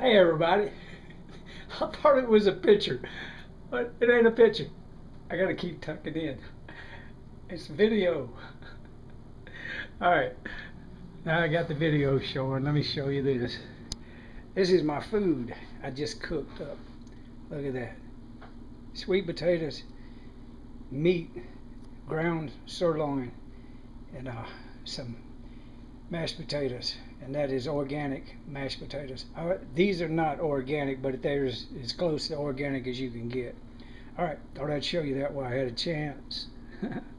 Hey everybody. I thought it was a picture, but it ain't a picture. I gotta keep tucking in. It's video. Alright, now I got the video showing. Let me show you this. This is my food I just cooked up. Look at that. Sweet potatoes, meat, ground sirloin, and uh, some mashed potatoes and that is organic mashed potatoes. Uh, these are not organic, but they're as close to organic as you can get. All right, thought I'd show you that while I had a chance.